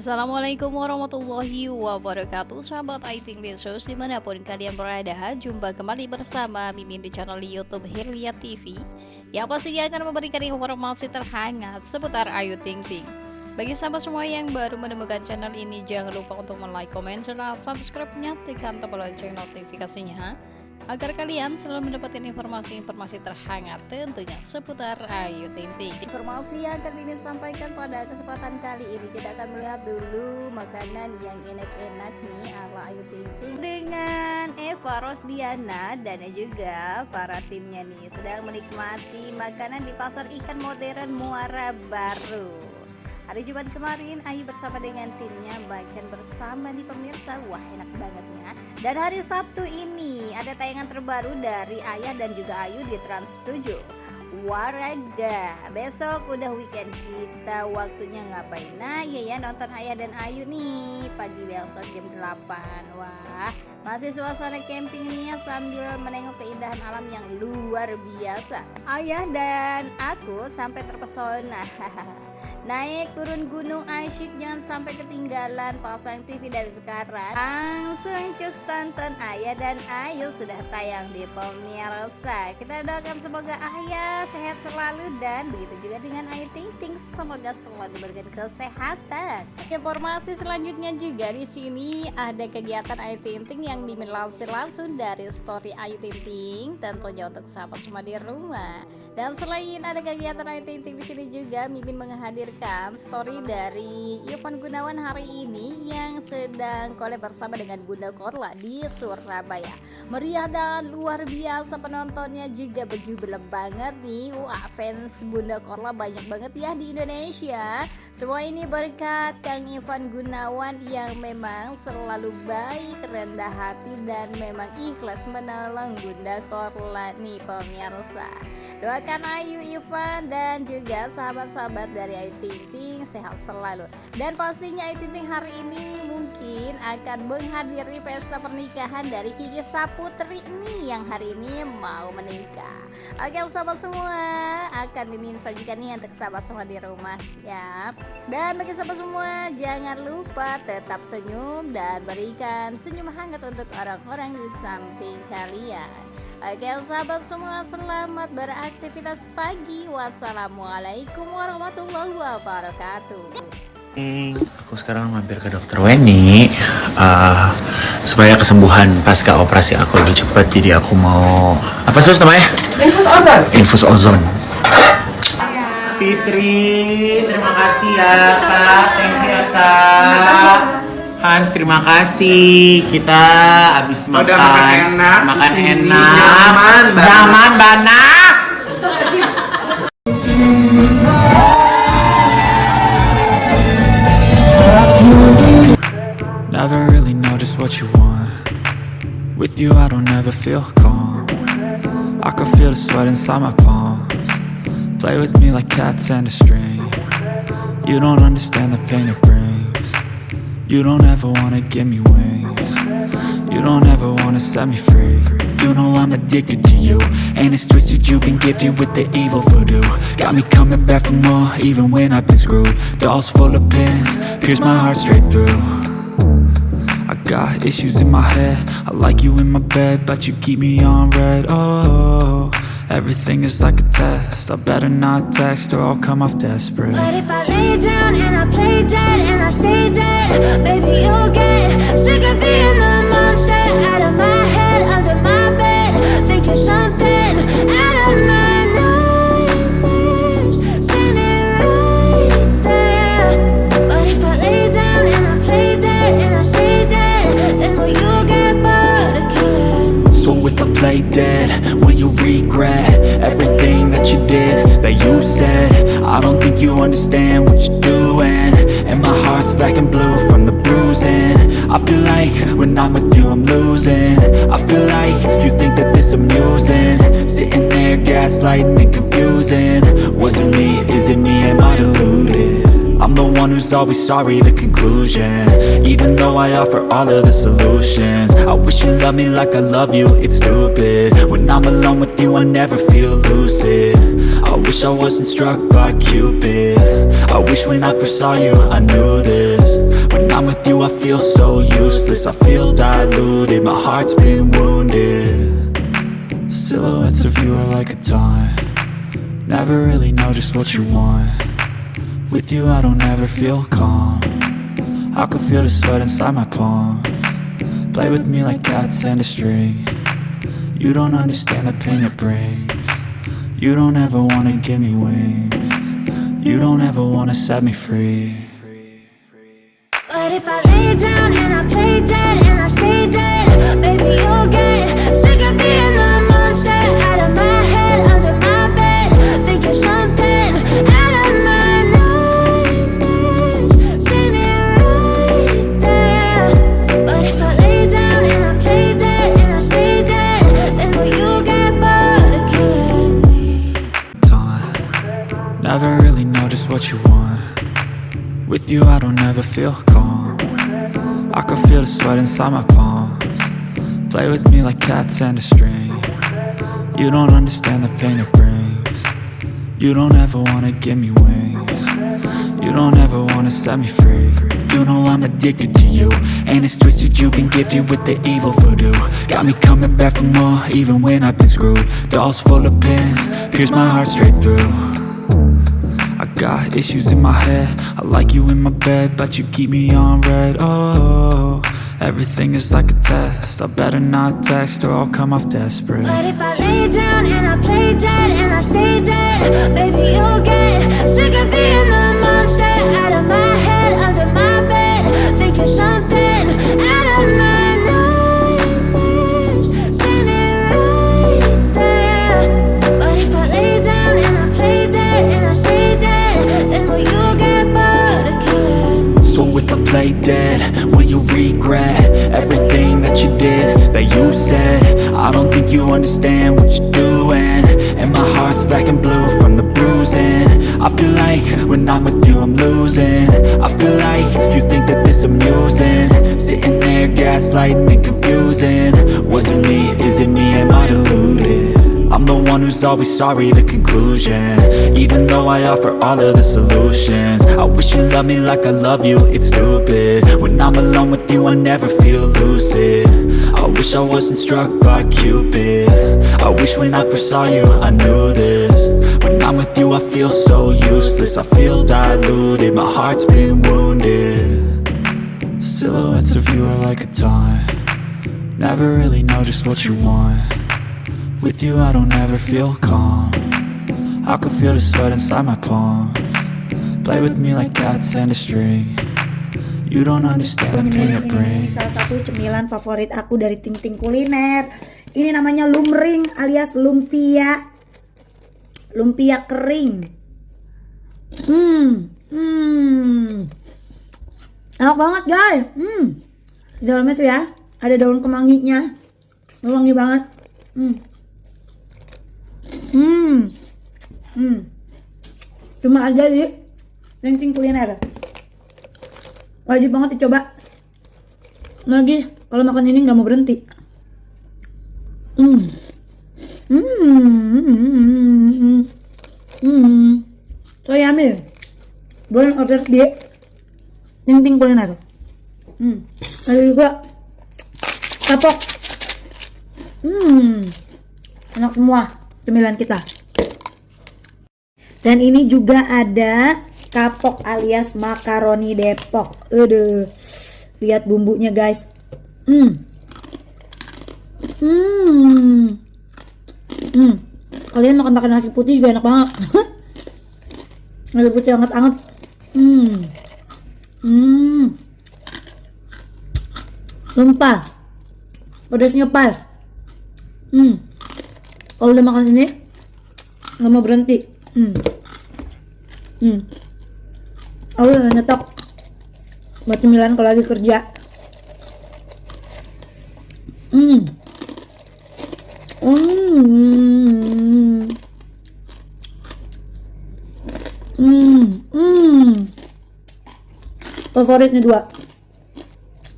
Assalamualaikum warahmatullahi wabarakatuh. Sahabat IT Lesus di mana pun kalian berada Jumpa kembali bersama Mimin di channel Youtube Hirlia TV Yang pastinya akan memberikan informasi terhangat seputar Ayu Ting Ting. Bagi sahabat semua yang baru menemukan channel ini Jangan lupa untuk like, komen, serta subscribe-nya. Tekan tombol lonceng notifikasinya agar kalian selalu mendapatkan informasi-informasi terhangat tentunya seputar Ayu Ting Ting. Informasi yang akan Mimin sampaikan pada kesempatan kali ini kita akan melihat dulu makanan yang enak-enak nih ala Ayu Ting Ting dengan Eva Rosdiana dan juga para timnya nih sedang menikmati makanan di pasar ikan modern Muara Baru. Hari Jumat kemarin Ayu bersama dengan timnya bahkan bersama di pemirsa. Wah enak banget ya. Dan hari Sabtu ini ada tayangan terbaru dari Ayah dan juga Ayu di Trans 7 Waraga Besok udah weekend kita waktunya ngapain? Nah ya ya nonton Ayah dan Ayu nih Pagi besok jam 8 Wah masih suasana camping nih ya Sambil menengok keindahan alam yang luar biasa. Ayah dan aku sampai terpesona Naik turun gunung asyik jangan sampai ketinggalan. Pasang TV dari sekarang. Langsung cus tonton Ayah dan Ayu sudah tayang di pemirsa. Kita doakan semoga Ayah sehat selalu dan begitu juga dengan Ayu Ting Ting Semoga selalu diberikan kesehatan. Informasi selanjutnya juga di sini ada kegiatan Ayu Ting Ting yang dilansir langsung dari story Ayu Ting Ting Tentunya untuk sahabat semua di rumah. Dan selain ada kegiatan Ayu Ting Ting di sini juga Mimin menghadir menghadirkan story dari Ivan Gunawan hari ini yang sedang collab bersama dengan Bunda Korla di Surabaya. Meriah dan luar biasa penontonnya juga bejubel banget nih. Wah, fans Bunda Korla banyak banget ya di Indonesia. Semua ini berkat Kang Ivan Gunawan yang memang selalu baik, rendah hati dan memang ikhlas menolong Bunda Korla nih pemirsa. Doakan Ayu Ivan dan juga sahabat-sahabat dari Ayu Ting Ting sehat selalu. Dan pastinya Ayu Ting Ting hari ini mungkin akan menghadiri pesta pernikahan dari Kiki Saputri ini yang hari ini mau menikah. Oke sahabat semua akan mimin sajikan nih untuk sahabat semua di rumah ya. Dan bagi sahabat semua jangan lupa tetap senyum dan berikan senyum hangat untuk orang-orang di samping kalian Oke sahabat semua selamat beraktivitas pagi. Wassalamualaikum warahmatullahi wabarakatuh. Hmm, Aku sekarang mampir ke dokter Weni. Uh, Supaya kesembuhan pasca operasi aku lebih cepat Jadi aku mau Apa sih namanya? Infus ozon. Infus ozon. Fitri, terima kasih ya kak. Thank you ya kak Hans, terima kasih. Kita habis makan, Udah makan enak, makan enak, nyaman, nyaman banget. Never really know just what you want. With you, I don't ever feel calm. I can feel the sweat inside my palms. Play with me like cats and a string. You don't understand the pain it brings. You don't ever wanna give me wings. You don't ever wanna set me free. You know I'm addicted to you And it's twisted, you've been gifted with the evil voodoo. Got me coming back for more, even when I've been screwed. Dolls full of pins, pierce my heart straight through. I got issues in my head. I like you in my bed, but you keep me on red, oh Everything is like a test. I better not text or I'll come off desperate. But if I lay down and I play dead and I stay dead Baby, you'll get sick of being the monster Out of my head, under my bed Thinking something out of my nightmares. Standing right there. But if I lay down and I play dead and I stay dead Then will you get bored of killing So if I play dead, you understand what you're doing. And my heart's black and blue from the bruising. I feel like when I'm with you I'm losing. I feel like you think that this amusing. Sitting there gaslighting and confusing. Was it me, is it me, am I deluded? I'm the one who's always sorry, the conclusion. Even though I offer all of the solutions I wish you loved me like I love you, it's stupid. When I'm alone with you, I never feel lucid. I wish I wasn't struck by Cupid. I wish when I first saw you, I knew this. When I'm with you I feel so useless I feel diluted, my heart's been wounded. Silhouettes of you are like a taunt. Never really know just what you want With you I don't ever feel calm. I can feel the sweat inside my palm. Play with me like cats and a string. You don't understand the pain it brings. You don't ever wanna give me wings. You don't ever wanna set me free. But if I lay down and I play dead and I stay dead, baby, you'll get You I don't ever feel calm. I can feel the sweat inside my palms. Play with me like cats and a string. You don't understand the pain it brings. You don't ever wanna give me wings. You don't ever wanna set me free. You know I'm addicted to you And it's twisted you've been gifted with the evil voodoo. Got me coming back for more even when I've been screwed. Dolls full of pins, pierce my heart straight through got issues in my head. I like you in my bed But you keep me on red. Oh, everything is like a test. I better not text or I'll come off desperate. But if I lay down and I play dead and I stay dead, baby, you'll get sick of being the monster out of my head, you understand what you're doing. And my heart's black and blue from the bruising. I feel like when I'm with you I'm losing. I feel like you think that this amusing. Sitting there gaslighting and confusing. Was it me? I'm the one who's always sorry, the conclusion. Even though I offer all of the solutions I wish you loved me like I love you, it's stupid. When I'm alone with you, I never feel lucid. I wish I wasn't struck by Cupid. I wish when I first saw you, I knew this. When I'm with you, I feel so useless. I feel diluted, my heart's been wounded. Silhouettes of you are like a taunt. Never really know just what you want with you I don't ever feel calm I can feel the sweat inside my palms Play with me like cats and a string You don't understand the pain it brings salah satu cemilan favorit aku dari Ting Ting Kuliner. Ini namanya lumring alias lumpia. Lumpia kering. Hmm, hmm. Enak banget guys. Hmm. Di dalamnya tuh ya ada daun kemanginya. Wangi banget. Hmm. Hmm. Hmm. Cuma aja di Ting Ting Kuliner. Wajib banget dicoba. Lagi kalau makan ini nggak mau berhenti. Hmm. Hmm. Hmm. So yummy. Boleh order di Ting Ting Kuliner. Hmm. Ada juga kapok. Hmm. Enak semua cemilan kita. Dan ini juga ada kapok alias makaroni Depok. Aduh. Lihat bumbunya guys. Hmm. Hmm. Hmm. Kalian makan makan nasi putih juga enak banget. nasi putih hangat-hangat. Hmm. Hmm. Sumpah. Pedasnya pas. Hmm. Kalau udah makan ini nggak mau berhenti. Hmm. Hmm. Aku udah nyetok buat cemilan kalau lagi kerja. Hmm. Hmm. Hmm. Hmm. Favoritnya dua.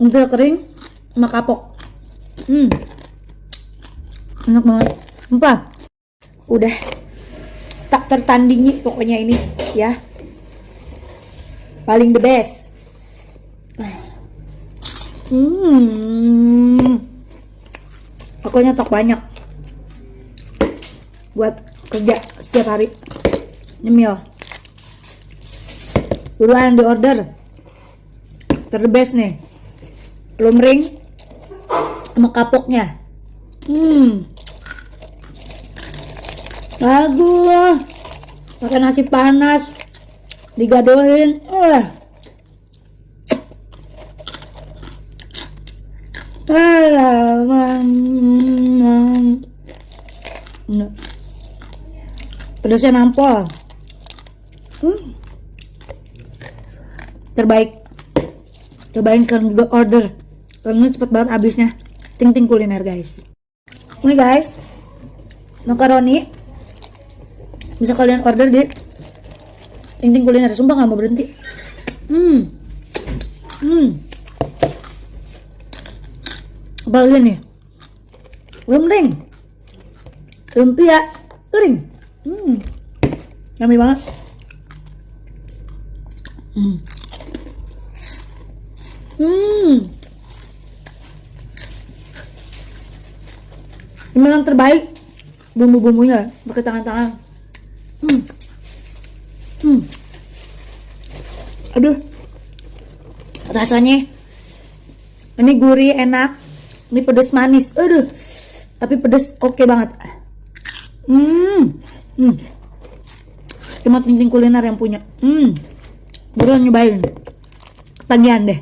Umpil kering sama kapok. Hmm. Enak banget. Sumpah. Udah tak tertandingi pokoknya ini ya. Paling the best. Hmm. Aku nyetok banyak buat kerja setiap hari. Nyemil. Buruan di order. Terbest nih. Lumring sama kapoknya. Hmm. Bagus. Pakai nasi panas. Digadohin. Eh. Pedasnya nampol. Hmm. Terbaik. Cobain sekarang juga order. Karena cepet banget habisnya. Ting ting kuliner guys. Ini guys. Makaroni. Bisa kalian order di Ting ting kuliner. Sumpah nggak mau berhenti. Hmm. Hmm. Apalagi nih? Lumring. Lumpia kering. Hmm. Yummy banget. Hmm. Hmm. Ini yang terbaik bumbu-bumbunya pakai tangan-tangan. Hmm. Hmm. Aduh. Rasanya ini gurih enak. Ini pedas manis. Aduh. Tapi pedas oke banget. Hmm. Hmm. Cuma ting kuliner yang punya. Hmm. Buruan nyobain. Ketagihan deh.